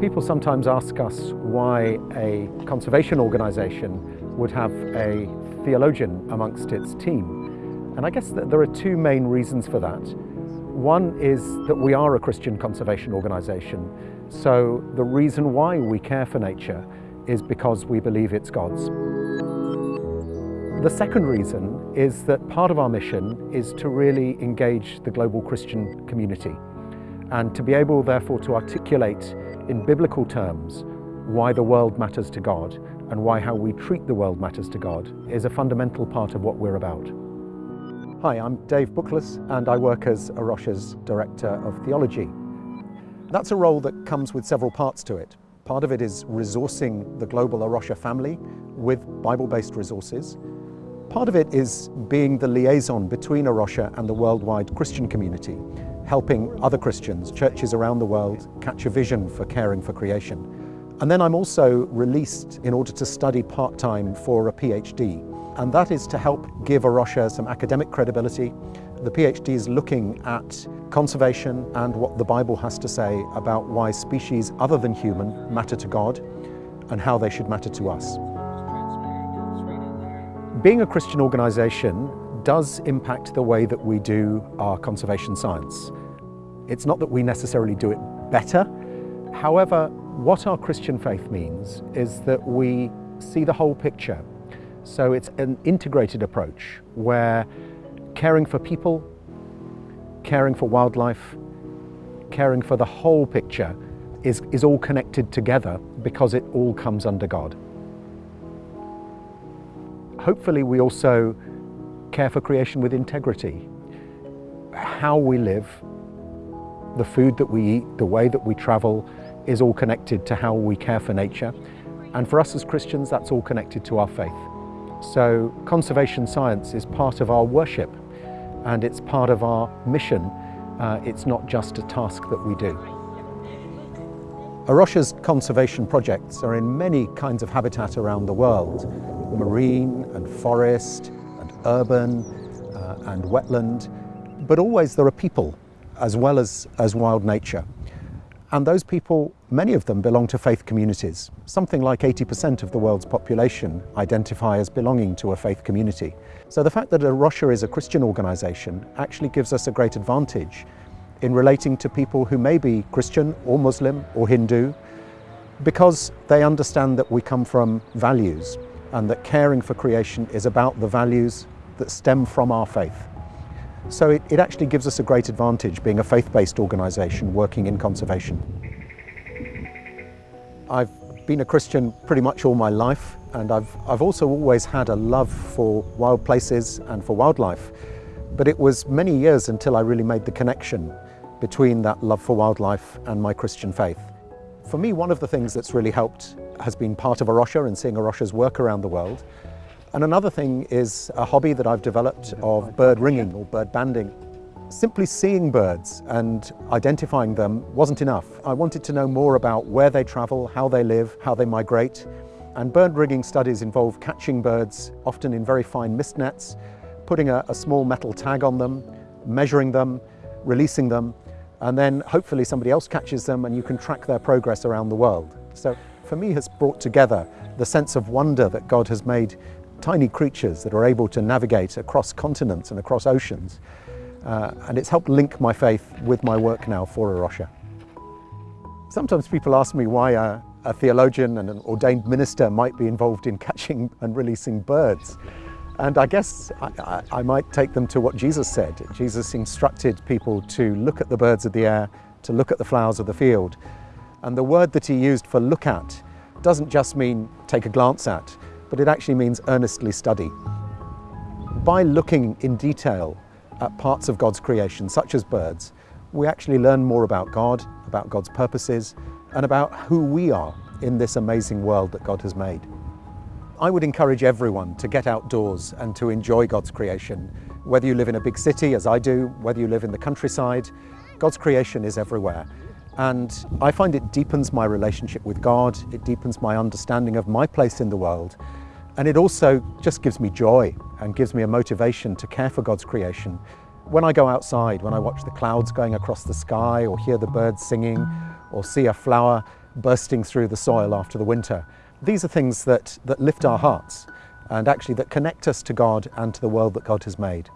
People sometimes ask us why a conservation organisation would have a theologian amongst its team. And I guess that there are two main reasons for that. One is that we are a Christian conservation organisation, so the reason why we care for nature is because we believe it's God's. The second reason is that part of our mission is to really engage the global Christian community and to be able therefore to articulate in biblical terms why the world matters to God and why how we treat the world matters to God is a fundamental part of what we're about. Hi, I'm Dave Bookless and I work as A Rocha's Director of Theology. That's a role that comes with several parts to it. Part of it is resourcing the global A Rocha family with Bible-based resources. Part of it is being the liaison between A Rocha and the worldwide Christian community helping other Christians, churches around the world, catch a vision for caring for creation. And then I'm also released in order to study part-time for a PhD. And that is to help give A Rocha some academic credibility. The PhD is looking at conservation and what the Bible has to say about why species other than human matter to God and how they should matter to us. Being a Christian organisation does impact the way that we do our conservation science. It's not that we necessarily do it better. However, what our Christian faith means is that we see the whole picture. So it's an integrated approach where caring for people, caring for wildlife, caring for the whole picture is, is all connected together because it all comes under God. Hopefully we also care for creation with integrity. How we live, the food that we eat, the way that we travel is all connected to how we care for nature. And for us as Christians, that's all connected to our faith. So conservation science is part of our worship and it's part of our mission. Uh, it's not just a task that we do. A Rocha's conservation projects are in many kinds of habitat around the world, marine and forest, and urban uh, and wetland, but always there are people as well as, as wild nature. And those people, many of them belong to faith communities. Something like 80% of the world's population identify as belonging to a faith community. So the fact that A Rocha is a Christian organisation actually gives us a great advantage in relating to people who may be Christian or Muslim or Hindu because they understand that we come from values and that caring for creation is about the values that stem from our faith. So it, it actually gives us a great advantage being a faith-based organisation working in conservation. I've been a Christian pretty much all my life and I've, I've also always had a love for wild places and for wildlife. But it was many years until I really made the connection between that love for wildlife and my Christian faith. For me, one of the things that's really helped has been part of A Rocha and seeing A Rocha's work around the world. And another thing is a hobby that I've developed of bird ringing or bird banding. Simply seeing birds and identifying them wasn't enough. I wanted to know more about where they travel, how they live, how they migrate. And bird ringing studies involve catching birds, often in very fine mist nets, putting a, a small metal tag on them, measuring them, releasing them, and then hopefully somebody else catches them and you can track their progress around the world. So for me has brought together the sense of wonder that God has made tiny creatures that are able to navigate across continents and across oceans. Uh, and it's helped link my faith with my work now for A Rocha. Sometimes people ask me why a, a theologian and an ordained minister might be involved in catching and releasing birds. And I guess I, I, I, might take them to what Jesus said. Jesus instructed people to look at the birds of the air, to look at the flowers of the field. And the word that he used for look at doesn't just mean take a glance at, but it actually means earnestly study. By looking in detail at parts of God's creation, such as birds, we actually learn more about God, about God's purposes, and about who we are in this amazing world that God has made. I would encourage everyone to get outdoors and to enjoy God's creation. Whether you live in a big city, as I do, whether you live in the countryside, God's creation is everywhere. And I find it deepens my relationship with God, it deepens my understanding of my place in the world, and it also just gives me joy and gives me a motivation to care for God's creation. When I go outside, when I watch the clouds going across the sky or hear the birds singing or see a flower, bursting through the soil after the winter. These are things that, that lift our hearts and actually that connect us to God and to the world that God has made.